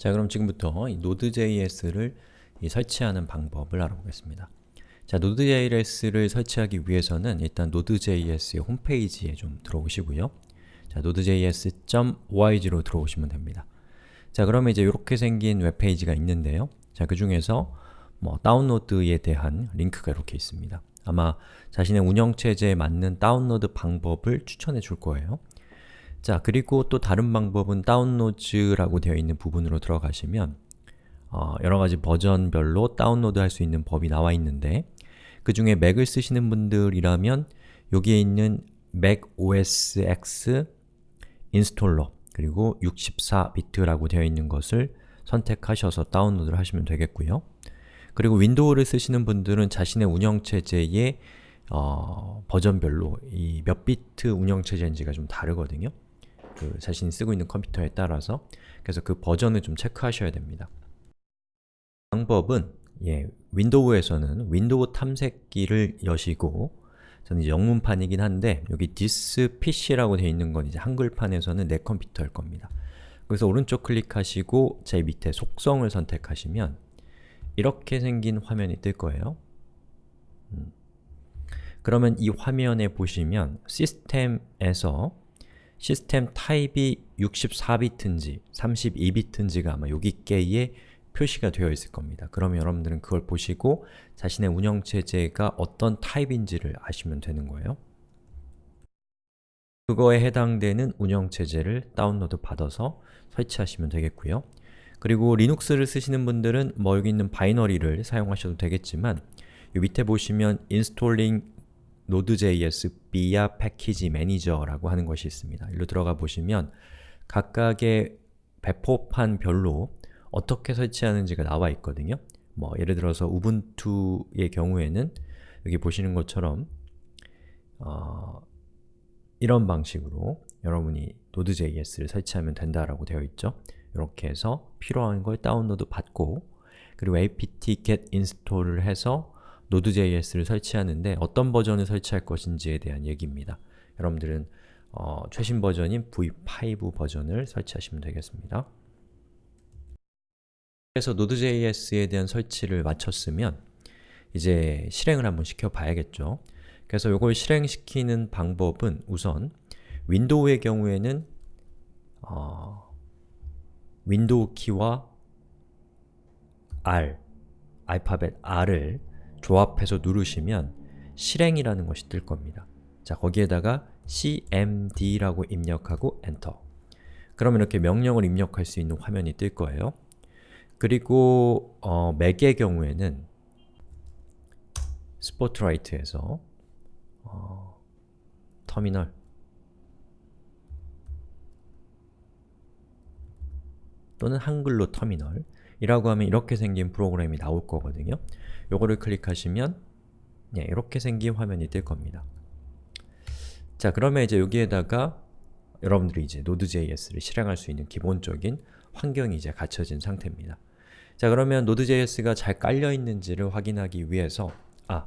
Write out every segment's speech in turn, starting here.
자 그럼 지금부터 이 Node.js를 이 설치하는 방법을 알아보겠습니다. 자, Node.js를 설치하기 위해서는 일단 Node.js의 홈페이지에 좀 들어오시고요. 자, nodejs.org로 들어오시면 됩니다. 자, 그러면 이제 이렇게 생긴 웹페이지가 있는데요. 자, 그 중에서 뭐 다운로드에 대한 링크가 이렇게 있습니다. 아마 자신의 운영체제에 맞는 다운로드 방법을 추천해 줄 거예요. 자, 그리고 또 다른 방법은 다운로드라고 되어 있는 부분으로 들어가시면 어, 여러가지 버전별로 다운로드 할 수 있는 법이 나와 있는데 그 중에 맥을 쓰시는 분들이라면 여기에 있는 Mac OS X installer 그리고 64비트라고 되어 있는 것을 선택하셔서 다운로드를 하시면 되겠고요. 그리고 윈도우를 쓰시는 분들은 자신의 운영체제의 어, 버전별로 이 몇 비트 운영체제인지가 좀 다르거든요. 그 자신이 쓰고 있는 컴퓨터에 따라서 그래서 그 버전을 좀 체크하셔야 됩니다. 방법은 예, 윈도우에서는 윈도우 탐색기를 여시고 저는 영문판이긴 한데 여기 this PC라고 되어 있는 건 이제 한글판에서는 내 컴퓨터일 겁니다. 그래서 오른쪽 클릭하시고 제일 밑에 속성을 선택하시면 이렇게 생긴 화면이 뜰 거예요. 음. 그러면 이 화면에 보시면 시스템에서 시스템 타입이 64비트인지 32비트인지가 아마 여기께에 표시가 되어 있을 겁니다. 그러면 여러분들은 그걸 보시고 자신의 운영체제가 어떤 타입인지를 아시면 되는 거예요. 그거에 해당되는 운영체제를 다운로드 받아서 설치하시면 되겠고요. 그리고 리눅스를 쓰시는 분들은 뭐 여기 있는 바이너리를 사용하셔도 되겠지만 이 밑에 보시면 installing Node.js via package manager라고 하는 것이 있습니다. 일로 들어가 보시면 각각의 배포판 별로 어떻게 설치하는지가 나와 있거든요. 뭐 예를 들어서 우분투의 경우에는 여기 보시는 것처럼 어, 이런 방식으로 여러분이 Node.js를 설치하면 된다라고 되어 있죠. 이렇게 해서 필요한 걸 다운로드 받고 그리고 apt-get install을 해서 Node.js를 설치하는데 어떤 버전을 설치할 것인지에 대한 얘기입니다. 여러분들은 어, 최신 버전인 v5 버전을 설치하시면 되겠습니다. 그래서 Node.js에 대한 설치를 마쳤으면 이제 실행을 한번 시켜봐야겠죠. 그래서 이걸 실행시키는 방법은 우선 윈도우의 경우에는 어, 윈도우 키와 R, 알파벳 R을 조합해서 누르시면 실행이라는 것이 뜰 겁니다. 자, 거기에다가 cmd라고 입력하고 엔터 그러면 이렇게 명령을 입력할 수 있는 화면이 뜰 거예요. 그리고 어, 맥의 경우에는 스포트라이트에서 어, 터미널 또는 한글로 터미널 이라고 하면 이렇게 생긴 프로그램이 나올 거거든요. 요거를 클릭하시면 네, 이렇게 생긴 화면이 뜰 겁니다. 자, 그러면 이제 여기에다가 여러분들이 이제 Node.js를 실행할 수 있는 기본적인 환경이 이제 갖춰진 상태입니다. 자 그러면 Node.js가 잘 깔려 있는지를 확인하기 위해서 아,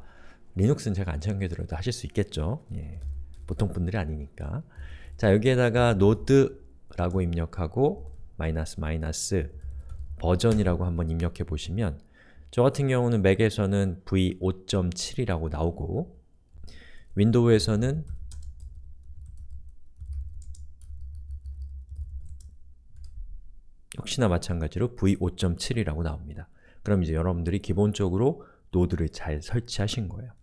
리눅스는 제가 안 챙겨드려도 하실 수 있겠죠. 예, 보통 분들이 아니니까 자 여기에다가 node라고 입력하고 마이너스 마이너스 버전이라고 한번 입력해 보시면 저 같은 경우는 맥에서는 v5.7이라고 나오고 윈도우에서는 역시나 마찬가지로 v5.7이라고 나옵니다. 그럼 이제 여러분들이 기본적으로 노드를 잘 설치하신 거예요.